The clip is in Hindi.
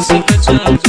से बचा